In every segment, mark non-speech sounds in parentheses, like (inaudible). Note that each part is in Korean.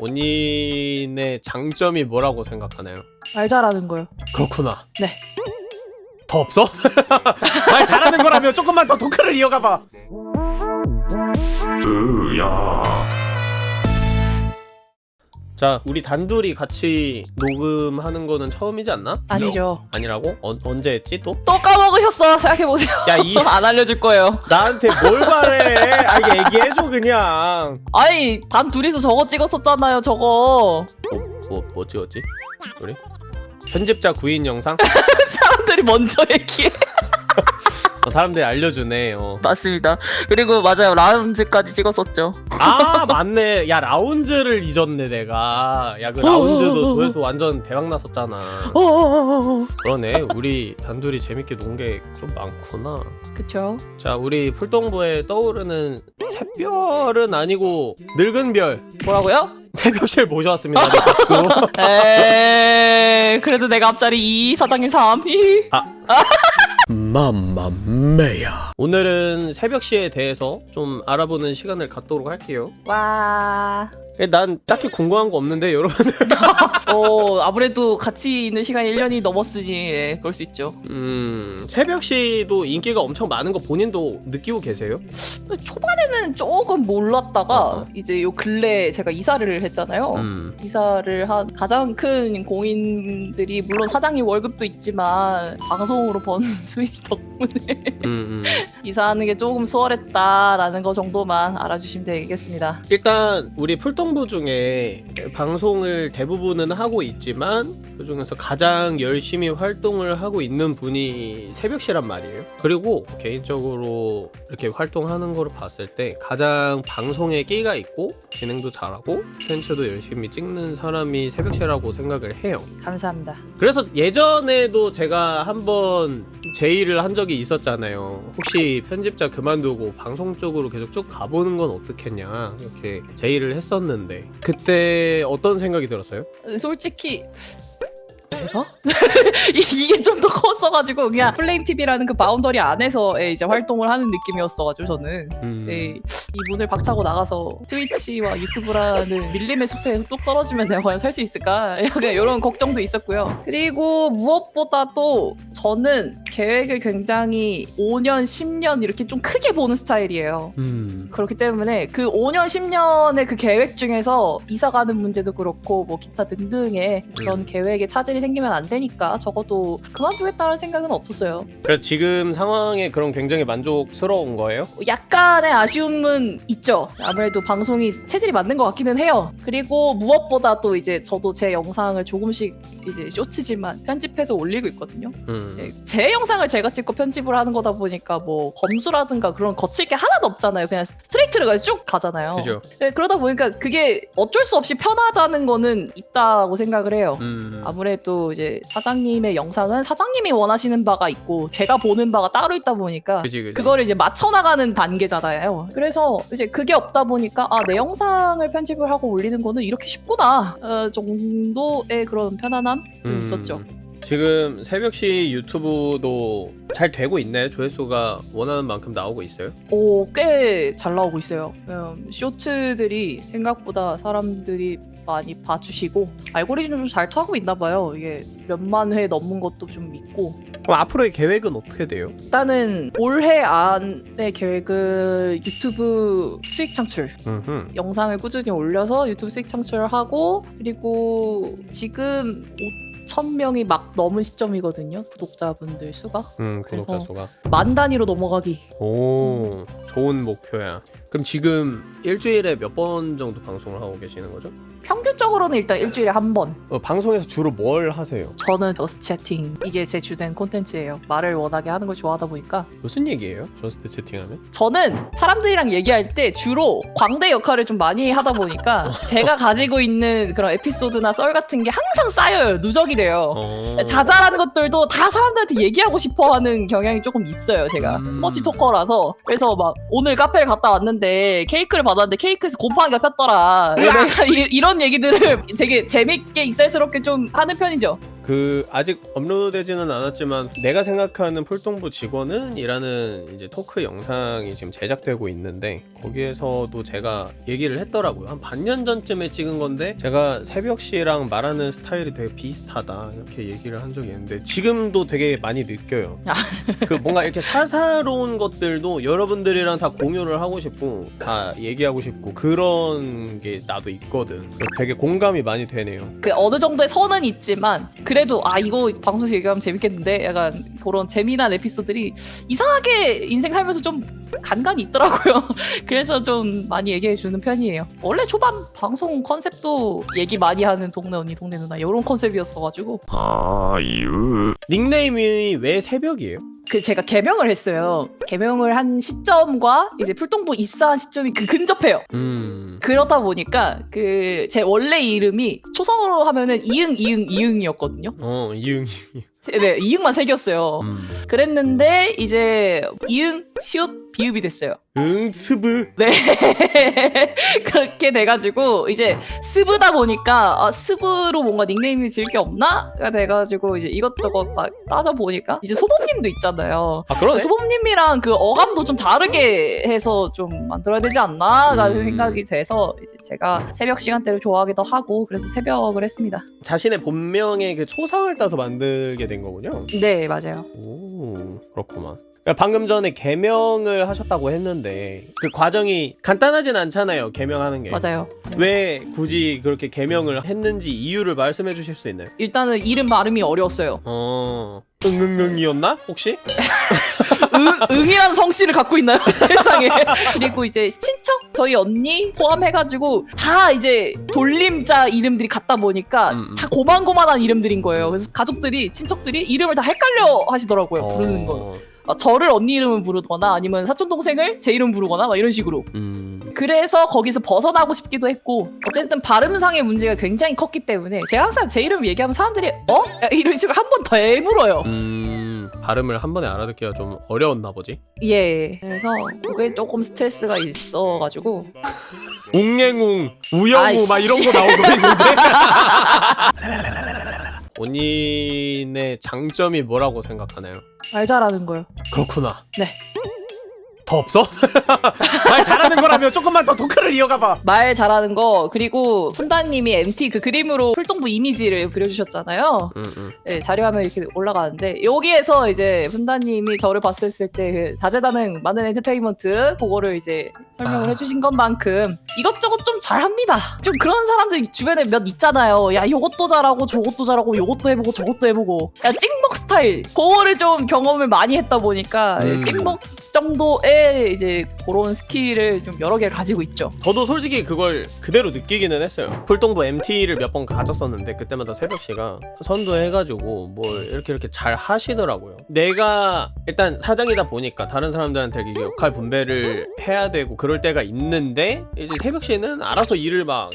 본인의 장점이 뭐라고 생각하나요? 말 잘하는 거요. 그렇구나. 네. 더 없어? (laughs) 말 잘하는 거라면 조금만 더 토크를 이어가봐. 자, 우리 단둘이 같이 녹음하는 거는 처음이지 않나? 아니죠. 아니라고? 어, 언제 했지 또? 또 까먹으셨어. 생각해보세요. 야, 이 (laughs) 안 알려줄 거예요. 나한테 뭘 바래? 아, 얘기해줘 그냥. 아니, 단 둘이서 저거 찍었었잖아요, 저거. 뭐, 뭐, 뭐 찍었지? 우리? 편집자 구인 영상? (laughs) 사람들이 먼저 얘기해. 어, 사람들이 알려주네. 어. 맞습니다. 그리고 맞아요. 라운지까지 찍었었죠. 아 맞네. 야 라운즈를 잊었네 내가. 야 그 라운즈도 조회수 완전 대박 났었잖아. 어어어어. 그러네. 우리 단둘이 재밌게 논 게 좀 많구나. 그쵸. 자 우리 풀동부에 떠오르는 새별은 아니고 늙은 별 뭐라고요? 새벽실 모셔왔습니다. 박수. (laughs) 에이, 그래도 내가 앞자리 2, 사장님 3. 맘마메야. 오늘은 새벽시에 대해서 좀 알아보는 시간을 갖도록 할게요. 와. 난 딱히 궁금한 거 없는데 (laughs) 여러분 어, 아무래도 같이 있는 시간이 1년이 넘었으니, 예, 그럴 수 있죠. 음 새벽 시도 인기가 엄청 많은 거 본인도 느끼고 계세요? 초반에는 조금 몰랐다가, 어허. 이제 요 근래 제가 이사를 했잖아요. 음. 이사를 한 가장 큰 공인들이 물론 사장님 월급도 있지만 방송으로 번 (laughs) 수익 덕분에 음, 음. 이사하는 게 조금 수월했다라는 거 정도만 알아주시면 되겠습니다. 일단 우리 풀동부 중에 방송을 대부분은 하고 있지만 그 중에서 가장 열심히 활동을 하고 있는 분이 새벽시란 말이에요. 그리고 개인적으로 이렇게 활동하는 거를 봤을 때 가장 방송에 끼가 있고 진행도 잘하고 펜츠도 열심히 찍는 사람이 새벽시라고 생각을 해요. 감사합니다. 그래서 예전에도 제가 한번 제의를 한 적이 있었잖아요. 혹시 편집자 그만두고 방송 쪽으로 계속 쭉 가보는 건 어떻겠냐 이렇게 제의를 했었는데 그때 어떤 생각이 들었어요? 솔직히 내가? (laughs) 이- 이게 좀 더 컸어가지고 그냥 플레임 TV라는 그 boundary 안에서의 이제 활동을 하는 느낌이었어가지고 저는 음, 네, 이 문을 박차고 나가서 트위치와 유튜브라는 밀림의 숲에 뚝 떨어지면 내가 과연 살 수 있을까? (laughs) 약간 이런 걱정도 있었고요. 그리고 무엇보다도 저는 계획을 굉장히 5년, 10년 이렇게 좀 크게 보는 스타일이에요. 음, 그렇기 때문에 그 5년, 10년의 그 계획 중에서 이사 가는 문제도 그렇고 뭐 기타 등등의 그런 음. 계획에 차질이 생기면 안 되니까 적어도 그만두겠다는 생각은 없었어요. 그래서 지금 상황에 그런 굉장히 만족스러운 거예요? 약간의 아쉬움은 있죠. 아무래도 방송이 체질이 맞는 것 같기는 해요. 그리고 무엇보다 또 이제 저도 제 영상을 조금씩 이제 쇼츠지만 편집해서 올리고 있거든요. 음, 네, 제 영상을 제가 찍고 편집을 하는 거다 보니까 뭐 검수라든가 그런 거칠 게 하나도 없잖아요. 그냥 스트레이트로 그냥 쭉 가잖아요. 그죠? 네, 그러다 보니까 그게 어쩔 수 없이 편하다는 거는 있다고 생각을 해요. 음, 아무래도 이제 사장님의 영상은 사장님이 원하시는 바가 있고 제가 보는 바가 따로 있다 보니까 그지 그지. 그거를 이제 맞춰 나가는 단계잖아요. 그래서 이제 그게 없다 보니까 아, 내 영상을 편집을 하고 올리는 거는 이렇게 쉽구나 어, 정도의 그런 편안함 좀 음, 있었죠. 지금 새벽시 유튜브도 잘 되고 있나요? 조회수가 원하는 만큼 나오고 있어요? 오, 꽤 잘 나오고 있어요. 음, 쇼츠들이 생각보다 사람들이 많이 봐주시고 알고리즘도 잘 통하고 있나 봐요. 이게 몇만 회 넘는 것도 좀 있고 그럼 앞으로의 계획은 어떻게 돼요? 일단은 올해 안의 계획은 유튜브 수익 창출 음흠. 영상을 꾸준히 올려서 유튜브 수익 창출을 하고 그리고 지금 5천 명이 막 넘은 시점이거든요 구독자분들 수가 음, 구독자 그래서- 수가. 만 단위로 넘어가기 오, 좋은 목표야. 그럼 지금 일주일에 몇 번 정도 방송을 하고 계시는 거죠? 평균적으로는 일단 일주일에 한 번 어, 방송에서 주로 뭘 하세요? 저는 Just Chatting 이게 제 주된 콘텐츠예요 말을 워낙에 하는 걸 좋아하다 보니까 무슨 얘기예요? Just Chatting 하면? 저는 사람들이랑 얘기할 때 주로 광대 역할을 좀 많이 하다 보니까 (laughs) 제가 가지고 있는 그런 에피소드나 썰 같은 게 항상 쌓여요 누적이 돼요 어... 자잘한 것들도 다 사람들한테 얘기하고 싶어 하는 경향이 조금 있어요, 제가. 음. too much talker라서. 그래서 막, 오늘 카페를 갔다 왔는데, 케이크를 받았는데, 케이크에서 곰팡이가 폈더라. 내가 이, 이런 얘기들을 되게 재밌게, 익살스럽게 좀 하는 편이죠. 그 아직 업로드되지는 않았지만 내가 생각하는 풀동부 직원은 이라는 이제 토크 영상이 지금 제작되고 있는데 거기에서도 제가 얘기를 했더라고요. 한 반년 전쯤에 찍은 건데 제가 새벽 씨랑 말하는 스타일이 되게 비슷하다 이렇게 얘기를 한 적이 있는데 지금도 되게 많이 느껴요. 아. 그 뭔가 이렇게 사사로운 것들도 여러분들이랑 다 공유를 하고 싶고 다 얘기하고 싶고 그런 게 나도 있거든. 되게 공감이 많이 되네요. 그 어느 정도의 선은 있지만 그래 도 아 이거 방송에서 얘기하면 재밌겠는데 약간 그런 재미난 에피소드들이 이상하게 인생 살면서 좀 간간이 있더라고요. (laughs) 그래서 좀 많이 얘기해 주는 편이에요. 원래 초반 방송 컨셉도 얘기 많이 하는 동네 언니 동네 누나 이런 컨셉이었어가지고 아유 닉네임이 왜 새벽이에요? 그 제가 개명을 했어요. 개명을 한 시점과 이제 풀동부 입사한 시점이 그 근접해요. 음. 그러다 보니까 그 제 원래 이름이 초성으로 하면은 이응 이응 이응이었거든요. 어 이응. 네 이응만 새겼어요. 음. 그랬는데 이제 이응 시옷 비읍이 됐어요. 응 스브. 네 (laughs) 그렇게 돼가지고 이제 스브다 보니까 아 스브로 뭔가 닉네임이 지을 게 없나가 돼가지고 이제 이것저것 막 따져 보니까 이제 소범님도 있잖아요. 아 그러네. 소범님이랑 그 어감도 좀 다르게 해서 좀 만들어야 되지 않나라는 음. 생각이 돼서 이제 제가 새벽 시간대를 좋아하기도 하고 그래서 새벽을 했습니다. 자신의 본명의 그 초상을 따서 만들게 된 거군요. 네 맞아요. 오 그렇구만. 그러니까 방금 전에 개명을 하셨다고 했는데 그 과정이 간단하진 않잖아요. 개명하는 게. 맞아요. 네. 왜 굳이 그렇게 개명을 했는지 이유를 말씀해 주실 수 있나요? 일단은 이름 발음이 어려웠어요. 어. 응응응이었나? 혹시? (laughs) 응, 응이라는 성씨를 갖고 있나요? (laughs) 세상에. 그리고 이제 친척 저희 언니 포함해가지고 다 이제 돌림자 이름들이 같다 보니까 음, 음. 다 고만고만한 이름들인 거예요. 그래서 가족들이 친척들이 이름을 다 헷갈려 하시더라고요. 부르는 거. 어. 아, 저를 언니 이름을 부르거나 아니면 사촌 동생을 제 이름 부르거나 막 이런 식으로. 음. 그래서 거기서 벗어나고 싶기도 했고 어쨌든 발음상의 문제가 굉장히 컸기 때문에 제가 항상 제 이름 얘기하면 사람들이 어? 이런 식으로 한 번 더 해물어요. 음. 발음을 한 번에 알아듣기가 좀 어려웠나 보지. 예. 그래서 그게 조금 스트레스가 있어가지고 웅행웅, 우영우. 막 이런 거 나오고 있는데. (laughs) 본인의 장점이 뭐라고 생각하나요? 말 잘하는 거요. 그렇구나. 네. 더 없어? (laughs) 말 잘하는 거라면 조금만 더 토크를 이어가봐. 말 잘하는 거 그리고 푼다님이 MT 그 그림으로 풀동부 이미지를 그려주셨잖아요. 응, 응. 네, 자료화면 이렇게 올라가는데 여기에서 이제 푼다님이 저를 봤을 때그 다재다능 많은 엔터테인먼트 그거를 이제 설명을 아. 해주신 것만큼 이것저것 좀 잘합니다. 좀 그런 사람들 주변에 몇 있잖아요. 야 요것도 잘하고 저것도 잘하고 요것도 해보고 저것도 해보고 야 찍먹 스타일 그거를 좀 경험을 많이 했다 보니까 음. 찍먹 정도의 이제 그런 skill을 좀 여러 개를 가지고 있죠. 저도 솔직히 그걸 그대로 느끼기는 했어요. 풀동부 MT를 몇 번 가졌었는데 그때마다 새벽 씨가 선도해가지고 뭘 이렇게 이렇게 잘 하시더라고요. 내가 일단 사장이다 보니까 다른 사람들한테 역할 분배를 해야 되고 그럴 때가 있는데 이제 새벽 씨는 알아서 일을 막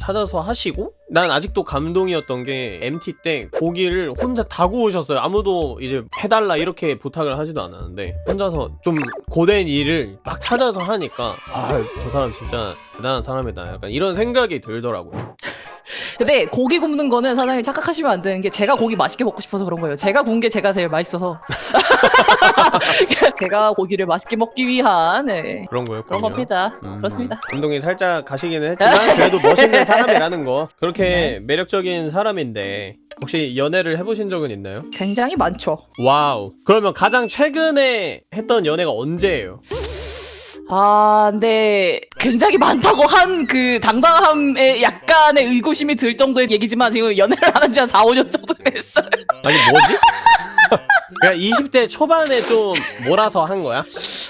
찾아서 하시고 난 아직도 감동이었던 게 MT 때 고기를 혼자 다 구우셨어요. 아무도 이제 해달라 이렇게 부탁을 하지도 않았는데 혼자서 좀 고된 일을 막 찾아서 하니까 아저 사람 진짜 대단한 사람이다. 약간 이런 생각이 들더라고요. (laughs) 근데 고기 굽는 거는 사장님 착각하시면 안 되는 게 제가 고기 맛있게 먹고 싶어서 그런 거예요. 제가 구운 게 제가 제일 맛있어서. (laughs) (laughs) 제가 고기를 맛있게 먹기 위한 네, 그런 거였군요. 그런 겁니다. 음, 그렇습니다. 감동이 살짝 가시기는 했지만 그래도 멋있는 (laughs) 사람이라는 거 네. 그렇게 매력적인 사람인데 혹시 연애를 해보신 적은 있나요? 굉장히 많죠. 와우 그러면 가장 최근에 했던 연애가 언제예요? 아, 근데 굉장히 많다고 한 그 당당함에 약간의 의구심이 들 정도의 얘기지만 지금 연애를 안지한 4, 5년 정도 됐어요. 아니 뭐지? (laughs) 그냥 20대 초반에 좀 몰아서 한 거야?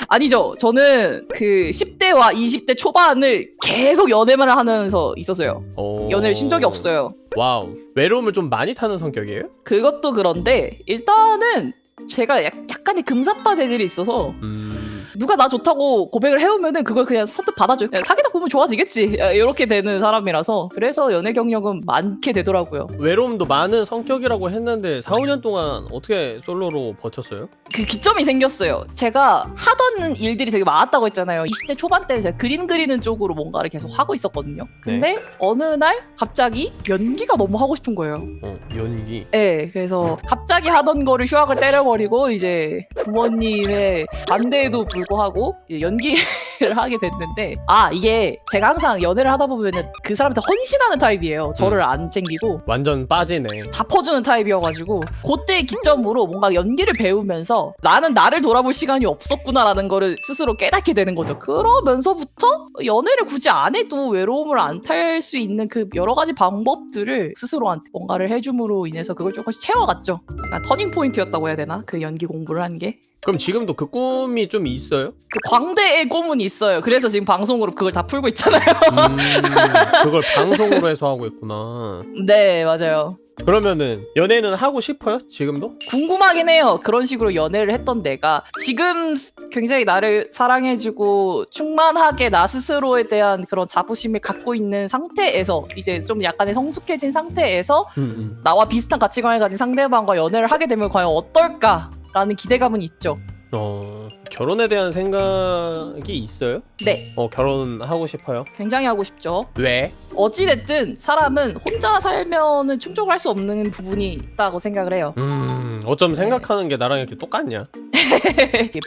아니죠. 저는 그 10대와 20대 초반을 계속 연애만 하면서 있었어요. 오. 연애를 쉰 적이 없어요. Wow 외로움을 좀 많이 타는 성격이에요? 그것도 그런데 일단은 제가 약, 약간의 금사빠 재질이 있어서 음 누가 나 좋다고 고백을 해오면은 그걸 그냥 선뜻 받아줘요. 그냥 사귀다 보면 좋아지겠지. 이렇게 되는 사람이라서 그래서 연애 경력은 많게 되더라고요. 외로움도 많은 성격이라고 했는데 4, 5년 동안 어떻게 솔로로 버텼어요? 그 기점이 생겼어요. 제가 하던 일들이 되게 많았다고 했잖아요. 20대 초반 때는 제가 그림 그리는 쪽으로 뭔가를 계속 하고 있었거든요. 근데 어느 날 갑자기 연기가 너무 하고 싶은 거예요. 어, 연기. 네, 그래서 갑자기 하던 거를 휴학을 때려버리고 이제 부모님의 반대에도 불 구하고 이제 연기를 (laughs) 하게 됐는데 아 이게 제가 항상 연애를 하다 보면은 그 사람한테 헌신하는 타입이에요. 저를 안 챙기고 완전 빠지네. 다 퍼주는 타입이어가지고 그때 기점으로 뭔가 연기를 배우면서 나는 나를 돌아볼 시간이 없었구나라는 거를 스스로 깨닫게 되는 거죠. 그러면서부터 연애를 굳이 안 해도 외로움을 안 탈 수 있는 그 여러 가지 방법들을 스스로한테 뭔가를 해줌으로 인해서 그걸 조금씩 채워갔죠. 약간 터닝 포인트였다고 해야 되나? 그 연기 공부를 한 게. 그럼 지금도 그 꿈이 좀 있어요? 그 광대의 꿈은 있어요. 그래서 지금 방송으로 그걸 다 풀고 있잖아요. 음, (laughs) 그걸 방송으로 해서 하고 있구나. 네, 맞아요. 그러면은 연애는 하고 싶어요? 지금도? 궁금하긴 해요. 그런 식으로 연애를 했던 내가 지금 굉장히 나를 사랑해주고 충만하게 나 스스로에 대한 그런 자부심을 갖고 있는 상태에서 이제 좀 약간의 성숙해진 상태에서 음, 음. 나와 비슷한 가치관을 가진 상대방과 연애를 하게 되면 과연 어떨까 라는 기대감은 있죠. 어, 결혼에 대한 생각이 있어요? 네, 어, 결혼하고 싶어요? 굉장히 하고 싶죠. 왜? 어찌됐든 사람은 혼자 살면은 충족할 수 없는 부분이 있다고 생각을 해요. 음, 어쩜 생각하는 게 나랑 이렇게 똑같냐?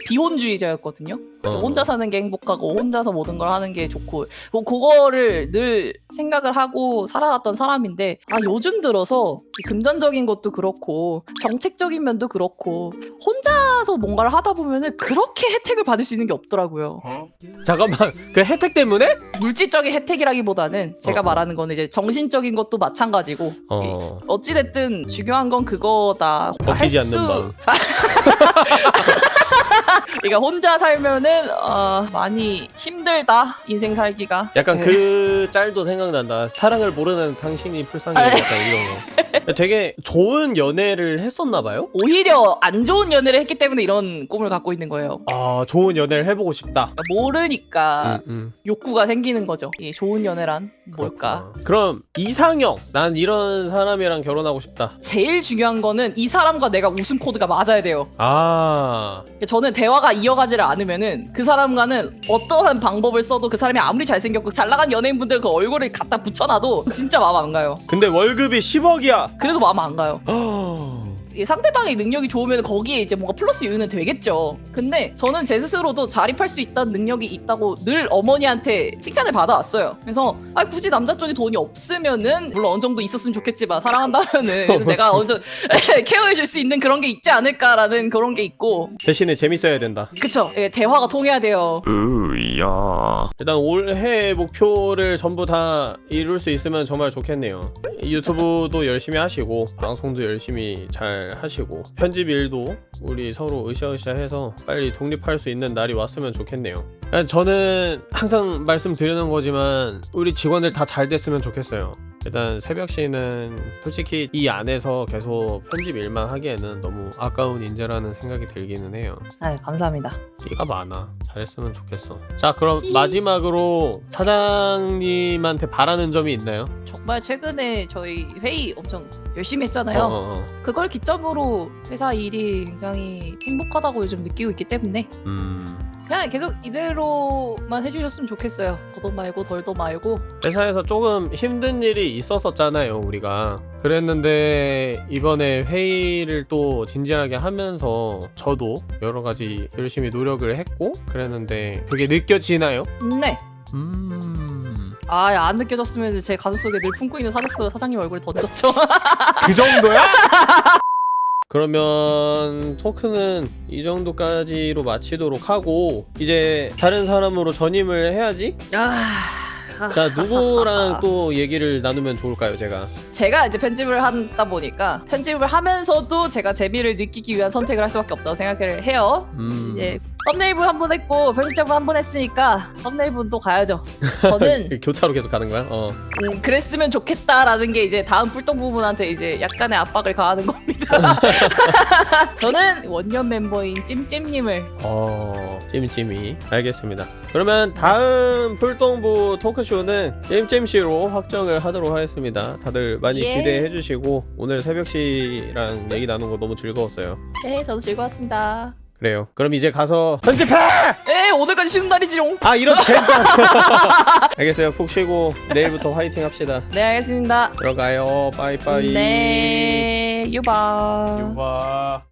비혼주의자였거든요. 어. 혼자 사는 게 행복하고 혼자서 모든 걸 하는 게 좋고 뭐 그거를 늘 생각을 하고 살아왔던 사람인데 아 요즘 들어서 이 금전적인 것도 그렇고 정책적인 면도 그렇고 혼자서 뭔가를 하다 보면은 그렇게 혜택을 받을 수 있는 게 없더라고요. 잠깐만, 그 혜택 때문에? 물질적인 혜택이라기보다는 제가 어. 말하는 거는 이제 정신적인 것도 마찬가지고 어, 어찌됐든 중요한 건 그거다. 먹히지 할 수- 않는 마음. (laughs) (laughs) 그러니까 혼자 살면은 어, 많이 힘들다 인생 살기가. 약간 네. 그 짤도 생각난다. 사랑을 모르는 당신이 불쌍해. 약간 이런 거. 되게 좋은 연애를 했었나 봐요? 오히려 안 좋은 연애를 했기 때문에 이런 꿈을 갖고 있는 거예요. 아, 좋은 연애를 해보고 싶다. 그러니까 모르니까 음, 음. 욕구가 생기는 거죠. 이 좋은 연애란 뭘까? 그렇구나. 그럼 이상형, 난 이런 사람이랑 결혼하고 싶다. 제일 중요한 거는 이 사람과 내가 웃음 코드가 맞아야 돼요. 아, 저는 대 화가 이어가지를 않으면은 그 사람과는 어떠한 방법을 써도 그 사람이 아무리 잘생겼고 잘 나간 연예인분들 그 얼굴을 갖다 붙여놔도 진짜 마음 안 가요. 근데 월급이 10억이야. 그래도 마음 안 가요. 이 상대방의 능력이 좋으면 거기에 이제 뭔가 플러스 요인은 되겠죠. 근데 저는 제 스스로도 자립할 수 있다는 능력이 있다고 늘 어머니한테 칭찬을 받아왔어요. 그래서 아 굳이 남자 쪽에 돈이 없으면은 물론 어느 정도 있었으면 좋겠지만 사랑한다면은 그래서 내가 (laughs) 어느 정도 (laughs) 케어해줄 수 있는 그런 게 있지 않을까라는 그런 게 있고 대신에 재밌어야 된다. 그쵸? 예, 대화가 통해야 돼요. 으야. 일단 올해 목표를 전부 다 이룰 수 있으면 정말 좋겠네요. 유튜브도 열심히 하시고 방송도 열심히 잘 하시고 편집 일도 우리 서로 으쌰으쌰해서 빨리 독립할 수 있는 날이 왔으면 좋겠네요. 그냥 저는 항상 말씀드리는 거지만 우리 직원들 다 잘 됐으면 좋겠어요. 일단 새벽 씨는 솔직히 이 안에서 계속 편집 일만 하기에는 너무 아까운 인재라는 생각이 들기는 해요. 아 감사합니다. 끼가 많아. 잘했으면 좋겠어. 자, 그럼 마지막으로 사장님한테 바라는 점이 있나요? 정말 최근에 저희 회의 엄청 열심히 했잖아요. 어, 어, 어. 그걸 기점으로 회사 일이 굉장히 행복하다고 요즘 느끼고 있기 때문에 음. 그냥 계속 이대로만 해주셨으면 좋겠어요. 더도 말고 덜도 말고. 회사에서 조금 힘든 일이 있었었잖아요, 우리가. 그랬는데 이번에 회의를 또 진지하게 하면서 저도 여러 가지 열심히 노력을 했고 그랬는데 그게 느껴지나요? 네. 음. 아, 안 느껴졌으면 제 가슴속에 늘 품고 있는 사직서 사장님 얼굴에 던졌죠. 그 정도야? (laughs) 그러면 토크는 이 정도까지로 마치도록 하고 이제 다른 사람으로 전임을 해야지? 아, 아, 자 누구랑 (laughs) 또 얘기를 나누면 좋을까요 제가 제가 이제 편집을 하다 보니까 편집을 하면서도 제가 재미를 느끼기 위한 선택을 할 수밖에 없다고 생각을 해요. 음 이제 썸네일분 한 번 했고 편집자분 한 번 했으니까 썸네일분 또 가야죠. 저는 (laughs) 교차로 계속 가는 거야? 어 음, 그랬으면 좋겠다라는 게 이제 다음 뿔똥 부분한테 이제 약간의 압박을 가하는 겁니다. (laughs) 저는 원년 멤버인 찜찜님을 어, 찜찜이 알겠습니다. 그러면 다음 풀동부 토크쇼 는 찜찜씨로 확정을 하도록 하겠습니다. 다들 많이 예. 기대해 주시고 오늘 새벽씨랑 얘기 나눈 거 너무 즐거웠어요. 네 저도 즐거웠습니다. 그래요. 그럼 이제 가서 편집해! 에 오늘까지 쉬는 날이지롱. 아 이런 (laughs) 젠장! 알겠어요. 푹 쉬고 내일부터 화이팅 합시다. 네 알겠습니다. 들어가요. 빠이빠이. 네 유바. 유바.